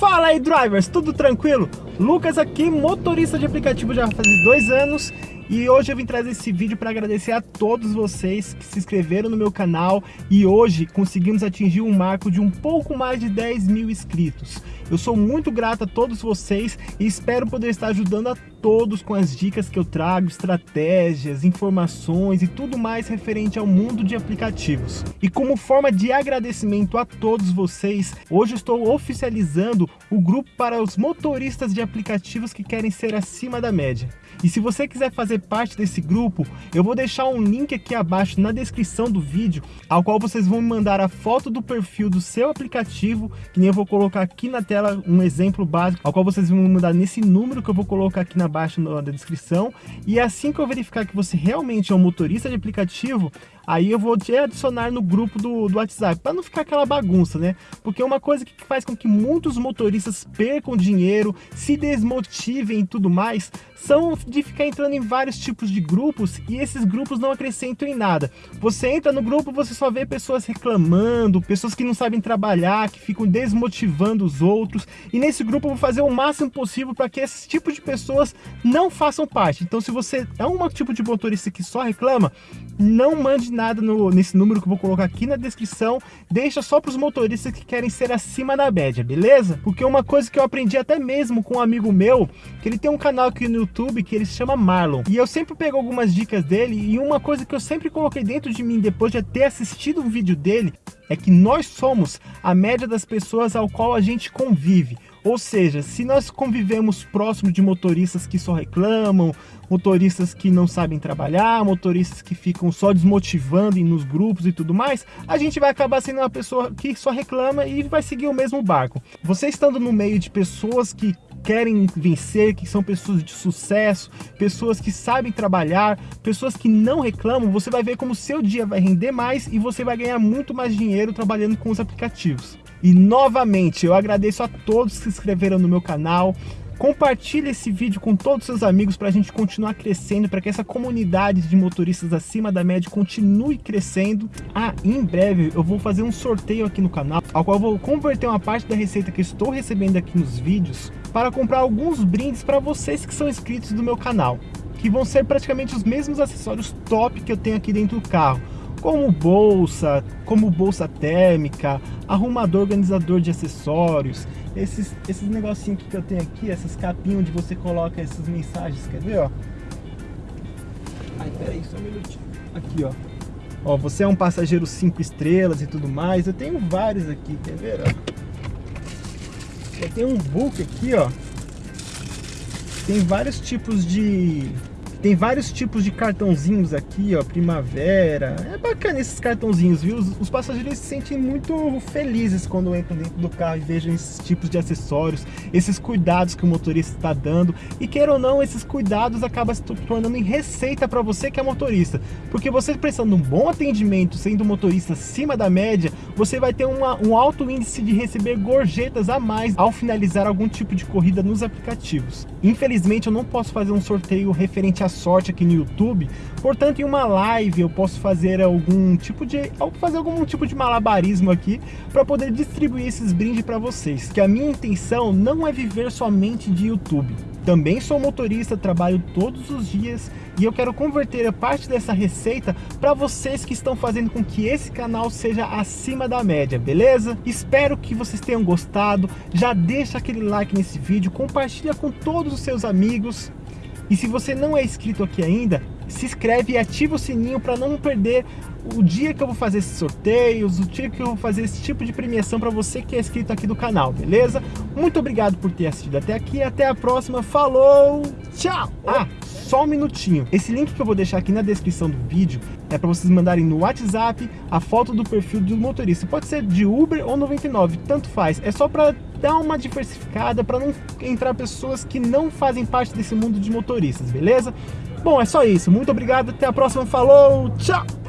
Fala aí drivers, tudo tranquilo? Lucas aqui, motorista de aplicativo já faz dois anos e hoje eu vim trazer esse vídeo para agradecer a todos vocês que se inscreveram no meu canal e hoje conseguimos atingir um marco de um pouco mais de 10 mil inscritos. Eu sou muito grato a todos vocês e espero poder estar ajudando a todos com as dicas que eu trago, estratégias, informações e tudo mais referente ao mundo de aplicativos. E como forma de agradecimento a todos vocês, hoje estou oficializando o grupo para os motoristas de aplicativos que querem ser acima da média. E se você quiser fazer parte desse grupo, eu vou deixar um link aqui abaixo na descrição do vídeo, ao qual vocês vão me mandar a foto do perfil do seu aplicativo, que nem eu vou colocar aqui na tela um exemplo básico, ao qual vocês vão me mandar nesse número que eu vou colocar aqui abaixo na descrição. E assim que eu verificar que você realmente é um motorista de aplicativo, aí eu vou te adicionar no grupo do, do WhatsApp, para não ficar aquela bagunça, né? Porque uma coisa que faz com que muitos motoristas percam dinheiro, se desmotivem e tudo mais, são de ficar entrando em vários tipos de grupos e esses grupos não acrescentam em nada. Você entra no grupo, você só vê pessoas reclamando, pessoas que não sabem trabalhar, que ficam desmotivando os outros, e nesse grupo eu vou fazer o máximo possível para que esse tipo de pessoas não façam parte. Então se você é um tipo de motorista que só reclama, não mande nada no, nesse número que eu vou colocar aqui na descrição, deixa só para os motoristas que querem ser acima da média, beleza? Porque uma coisa que eu aprendi até mesmo com um amigo meu, que ele tem um canal aqui no YouTube que ele se chama Marlon, e eu sempre pego algumas dicas dele, e uma coisa que eu sempre coloquei dentro de mim depois de ter assistido um vídeo dele, é que nós somos a média das pessoas ao qual a gente convive. Ou seja, se nós convivemos próximo de motoristas que só reclamam, motoristas que não sabem trabalhar, motoristas que ficam só desmotivando nos grupos e tudo mais, a gente vai acabar sendo uma pessoa que só reclama e vai seguir o mesmo barco. Você estando no meio de pessoas que querem vencer, que são pessoas de sucesso, pessoas que sabem trabalhar, pessoas que não reclamam, você vai ver como seu dia vai render mais e você vai ganhar muito mais dinheiro trabalhando com os aplicativos. E novamente, eu agradeço a todos que se inscreveram no meu canal, Compartilhe esse vídeo com todos os seus amigos para a gente continuar crescendo, para que essa comunidade de motoristas acima da média continue crescendo. Ah, em breve eu vou fazer um sorteio aqui no canal, ao qual eu vou converter uma parte da receita que estou recebendo aqui nos vídeos para comprar alguns brindes para vocês que são inscritos do meu canal, que vão ser praticamente os mesmos acessórios top que eu tenho aqui dentro do carro como bolsa, como bolsa térmica, arrumador organizador de acessórios, esses, esses negocinhos que eu tenho aqui, essas capinhas onde você coloca essas mensagens, quer ver, ó? Ai, peraí, só um minutinho. Aqui, ó. Ó, você é um passageiro 5 estrelas e tudo mais. Eu tenho vários aqui, quer ver, ó? Eu tenho um book aqui, ó. Tem vários tipos de tem vários tipos de cartãozinhos aqui, ó, primavera. É bacana esses cartãozinhos, viu? Os, os passageiros se sentem muito felizes quando entram dentro do carro e vejam esses tipos de acessórios, esses cuidados que o motorista está dando. E queira ou não, esses cuidados acabam se tornando em receita para você que é motorista. Porque você prestando um bom atendimento, sendo um motorista acima da média, você vai ter uma, um alto índice de receber gorjetas a mais ao finalizar algum tipo de corrida nos aplicativos. Infelizmente, eu não posso fazer um sorteio referente a sorte aqui no YouTube. Portanto, em uma live eu posso fazer algum tipo de fazer algum tipo de malabarismo aqui para poder distribuir esses brindes para vocês. Que a minha intenção não é viver somente de YouTube. Também sou motorista, trabalho todos os dias e eu quero converter a parte dessa receita para vocês que estão fazendo com que esse canal seja acima da média, beleza? Espero que vocês tenham gostado, já deixa aquele like nesse vídeo, compartilha com todos os seus amigos e se você não é inscrito aqui ainda, se inscreve e ativa o sininho para não perder o dia que eu vou fazer esses sorteios, o dia que eu vou fazer esse tipo de premiação para você que é inscrito aqui do canal, beleza? Muito obrigado por ter assistido até aqui, até a próxima, falou, tchau! Ah, só um minutinho, esse link que eu vou deixar aqui na descrição do vídeo é para vocês mandarem no WhatsApp a foto do perfil do motorista, pode ser de Uber ou 99, tanto faz, é só para dar uma diversificada para não entrar pessoas que não fazem parte desse mundo de motoristas, beleza? Bom, é só isso. Muito obrigado, até a próxima. Falou, tchau!